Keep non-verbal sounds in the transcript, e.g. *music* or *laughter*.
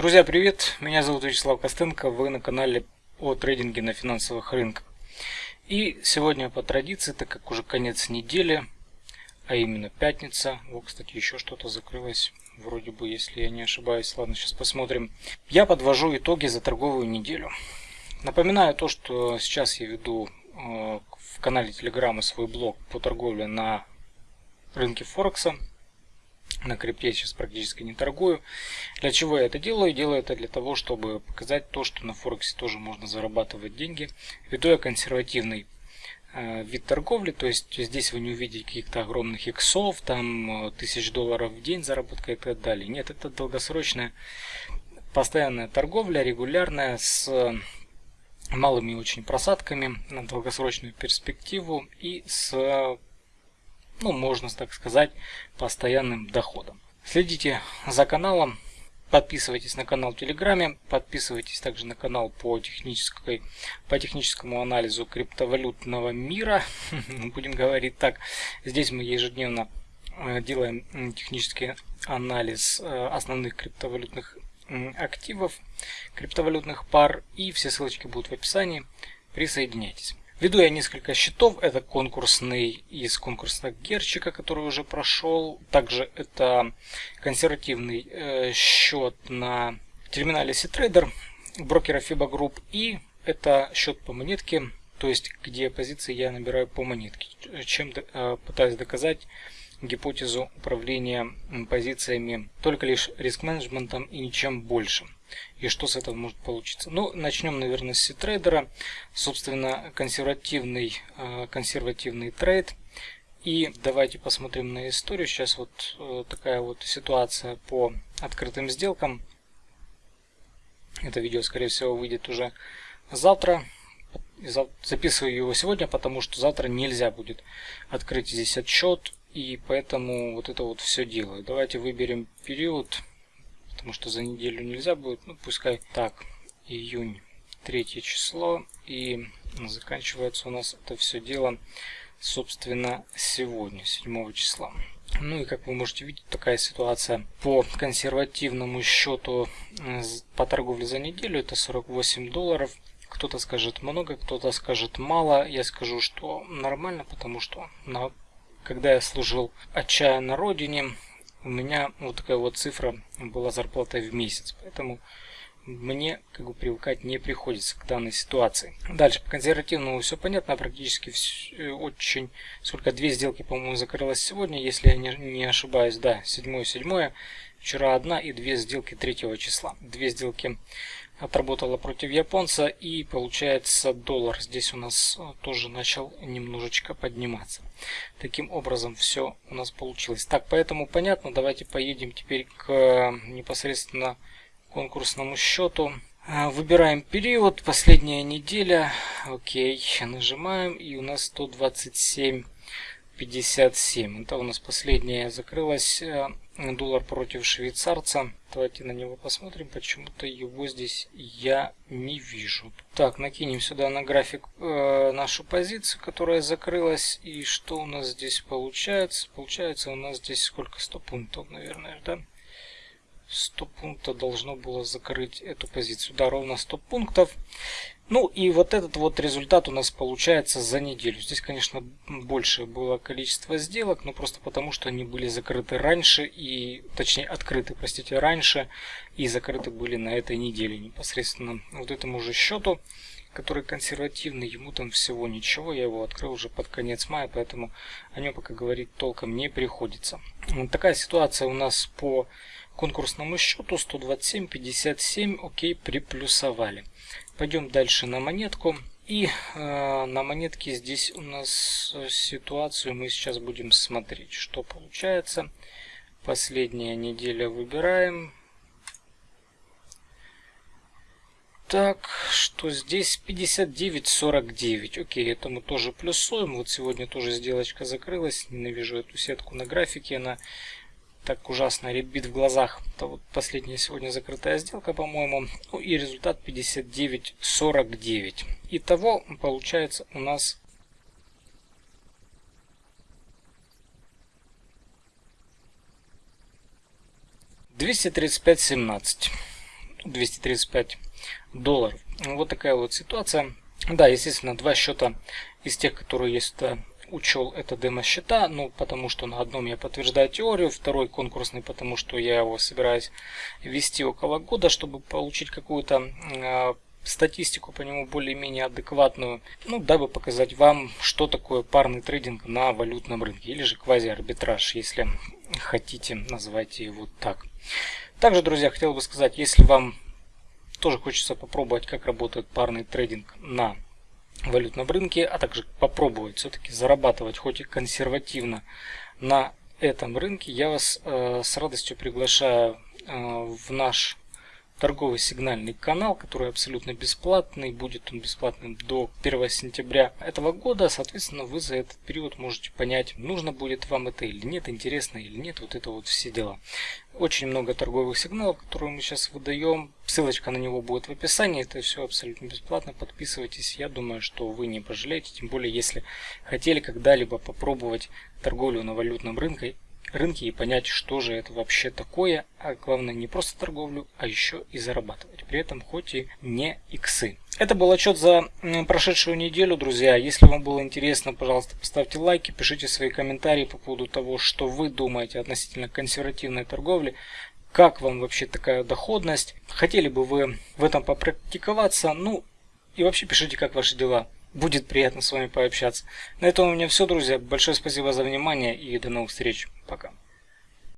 Друзья, привет! Меня зовут Вячеслав Костенко, вы на канале о трейдинге на финансовых рынках. И сегодня по традиции, так как уже конец недели, а именно пятница, вот, кстати, еще что-то закрылось, вроде бы, если я не ошибаюсь, ладно, сейчас посмотрим. Я подвожу итоги за торговую неделю. Напоминаю то, что сейчас я веду э, в канале Телеграма свой блог по торговле на рынке Форекса. На крипте сейчас практически не торгую. Для чего я это делаю? Делаю это для того, чтобы показать то, что на Форексе тоже можно зарабатывать деньги. Веду я консервативный э, вид торговли, то есть здесь вы не увидите каких-то огромных иксов, там э, тысяч долларов в день заработка и так далее. Нет, это долгосрочная постоянная торговля, регулярная, с малыми очень просадками на долгосрочную перспективу и с ну, можно так сказать, постоянным доходом. Следите за каналом, подписывайтесь на канал в Телеграме, подписывайтесь также на канал по, технической, по техническому анализу криптовалютного мира, *laughs* будем говорить так. Здесь мы ежедневно э, делаем технический анализ э, основных криптовалютных активов, криптовалютных пар, и все ссылочки будут в описании. Присоединяйтесь. Веду я несколько счетов. Это конкурсный из конкурсного Герчика, который уже прошел. Также это консервативный э, счет на терминале C-Trader брокера FIBA Group. И это счет по монетке, то есть где позиции я набираю по монетке. Чем э, пытаюсь доказать гипотезу управления позициями только лишь риск-менеджментом и ничем больше. И что с этого может получиться? Ну, начнем, наверное, с трейдера. Собственно, консервативный, э, консервативный трейд. И давайте посмотрим на историю. Сейчас вот э, такая вот ситуация по открытым сделкам. Это видео, скорее всего, выйдет уже завтра. Записываю его сегодня, потому что завтра нельзя будет открыть здесь отчет. И поэтому вот это вот все делаю. Давайте выберем период потому что за неделю нельзя будет. Ну, пускай так, июнь, третье число. И заканчивается у нас это все дело, собственно, сегодня, 7 числа. Ну и как вы можете видеть, такая ситуация по консервативному счету э, по торговле за неделю это 48 долларов. Кто-то скажет много, кто-то скажет мало. Я скажу, что нормально, потому что на, когда я служил отчаянно родине, у меня вот такая вот цифра была зарплата в месяц. Поэтому мне как бы привыкать не приходится к данной ситуации. Дальше по консервативному все понятно, практически все, э, очень, сколько, две сделки, по-моему, закрылось сегодня, если я не, не ошибаюсь, да, седьмое, седьмое, вчера одна и две сделки третьего числа. Две сделки отработала против японца и получается доллар здесь у нас э, тоже начал немножечко подниматься. Таким образом все у нас получилось. Так поэтому понятно давайте поедем теперь к э, непосредственно конкурсному счету. Э, выбираем период последняя неделя. Окей нажимаем и у нас 127 57 это у нас последняя закрылась доллар против швейцарца. Давайте на него посмотрим. Почему-то его здесь я не вижу. Так, накинем сюда на график э, нашу позицию, которая закрылась. И что у нас здесь получается? Получается у нас здесь сколько? 100 пунктов, наверное, да? 100 пунктов должно было закрыть эту позицию. Да, ровно 100 пунктов. Ну и вот этот вот результат у нас получается за неделю. Здесь, конечно, больше было количество сделок, но просто потому, что они были закрыты раньше, и точнее открыты, простите, раньше, и закрыты были на этой неделе непосредственно. Вот этому же счету, который консервативный, ему там всего ничего, я его открыл уже под конец мая, поэтому о нем пока говорить толком не приходится. Вот такая ситуация у нас по конкурсному счету 127.57, окей, приплюсовали. Пойдем дальше на монетку. И э, на монетке здесь у нас ситуацию мы сейчас будем смотреть, что получается. Последняя неделя выбираем. Так, что здесь 59.49. Окей, это мы тоже плюсуем. Вот сегодня тоже сделочка закрылась. Ненавижу эту сетку на графике. Она так ужасно ребит в глазах. Это вот последняя сегодня закрытая сделка, по-моему. Ну и результат 59.49. Итого получается у нас двести тридцать пять семнадцать. 235 долларов. Вот такая вот ситуация. Да, естественно, два счета из тех, которые есть учел это демо-счета, ну, потому что на одном я подтверждаю теорию, второй конкурсный, потому что я его собираюсь вести около года, чтобы получить какую-то э, статистику по нему более-менее адекватную, ну, дабы показать вам, что такое парный трейдинг на валютном рынке, или же квази-арбитраж, если хотите, называйте его так. Также, друзья, хотел бы сказать, если вам тоже хочется попробовать, как работает парный трейдинг на валютном рынке, а также попробовать все-таки зарабатывать хоть и консервативно на этом рынке, я вас э, с радостью приглашаю э, в наш торговый сигнальный канал, который абсолютно бесплатный. Будет он бесплатным до 1 сентября этого года. Соответственно, вы за этот период можете понять, нужно будет вам это или нет, интересно или нет. Вот это вот все дела. Очень много торговых сигналов, которые мы сейчас выдаем. Ссылочка на него будет в описании. Это все абсолютно бесплатно. Подписывайтесь. Я думаю, что вы не пожалеете. Тем более, если хотели когда-либо попробовать торговлю на валютном рынке рынке и понять, что же это вообще такое, а главное не просто торговлю, а еще и зарабатывать. При этом хоть и не иксы. Это был отчет за прошедшую неделю, друзья. Если вам было интересно, пожалуйста, поставьте лайки, пишите свои комментарии по поводу того, что вы думаете относительно консервативной торговли. Как вам вообще такая доходность? Хотели бы вы в этом попрактиковаться? Ну, и вообще пишите, как ваши дела. Будет приятно с вами пообщаться. На этом у меня все, друзья. Большое спасибо за внимание и до новых встреч. Пока.